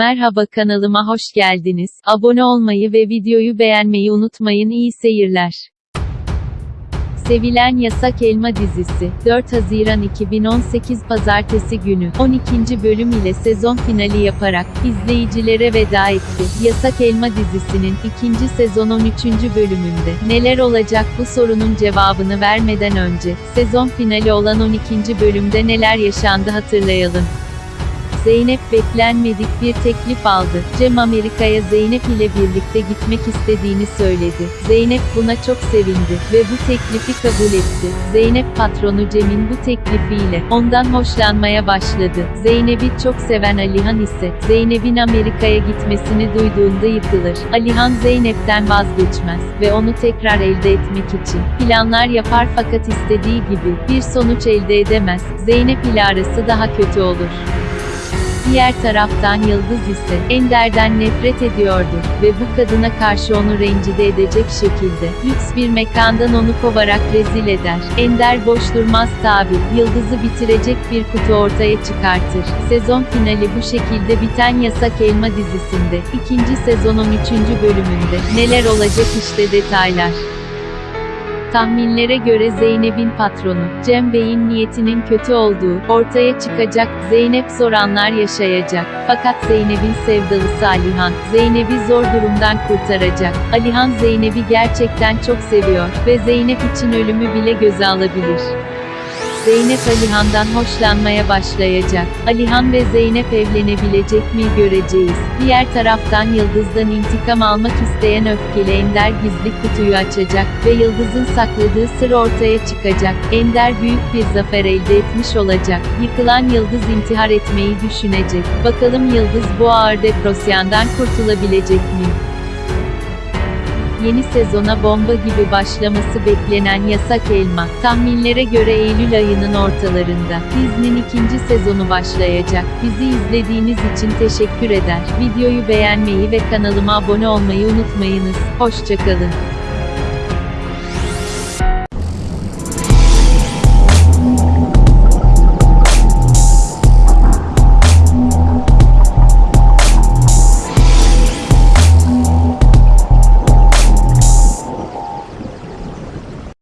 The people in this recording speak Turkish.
Merhaba kanalıma hoş geldiniz. Abone olmayı ve videoyu beğenmeyi unutmayın. İyi seyirler. Sevilen Yasak Elma dizisi, 4 Haziran 2018 Pazartesi günü, 12. bölüm ile sezon finali yaparak, izleyicilere veda etti. Yasak Elma dizisinin, ikinci sezon 13. bölümünde, neler olacak bu sorunun cevabını vermeden önce, sezon finali olan 12. bölümde neler yaşandı hatırlayalım. Zeynep beklenmedik bir teklif aldı. Cem Amerika'ya Zeynep ile birlikte gitmek istediğini söyledi. Zeynep buna çok sevindi ve bu teklifi kabul etti. Zeynep patronu Cem'in bu teklifiyle ondan hoşlanmaya başladı. Zeynep'i çok seven Alihan ise Zeynep'in Amerika'ya gitmesini duyduğunda yıkılır. Alihan Zeynep'ten vazgeçmez ve onu tekrar elde etmek için planlar yapar fakat istediği gibi bir sonuç elde edemez. Zeynep ile arası daha kötü olur. Diğer taraftan Yıldız ise Ender'den nefret ediyordu ve bu kadına karşı onu rencide edecek şekilde lüks bir mekandan onu kovarak rezil eder. Ender boş durmaz tabi. Yıldız'ı bitirecek bir kutu ortaya çıkartır. Sezon finali bu şekilde biten Yasak Elma dizisinde ikinci sezon 13. bölümünde neler olacak işte detaylar. Tahminlere göre Zeynep'in patronu, Cem Bey'in niyetinin kötü olduğu, ortaya çıkacak, Zeynep zor anlar yaşayacak. Fakat Zeynep'in sevdalısı Alihan, Zeynep'i zor durumdan kurtaracak. Alihan Zeynep'i gerçekten çok seviyor ve Zeynep için ölümü bile göze alabilir. Zeynep Alihan'dan hoşlanmaya başlayacak. Alihan ve Zeynep evlenebilecek mi göreceğiz. Diğer taraftan Yıldız'dan intikam almak isteyen öfkeli Ender gizli kutuyu açacak ve Yıldız'ın sakladığı sır ortaya çıkacak. Ender büyük bir zafer elde etmiş olacak. Yıkılan Yıldız intihar etmeyi düşünecek. Bakalım Yıldız bu ağır depresyondan kurtulabilecek mi? Yeni sezona bomba gibi başlaması beklenen Yasak Elma, tahminlere göre Eylül ayının ortalarında, dizinin ikinci sezonu başlayacak. Bizi izlediğiniz için teşekkür eder. Videoyu beğenmeyi ve kanalıma abone olmayı unutmayınız. Hoşçakalın.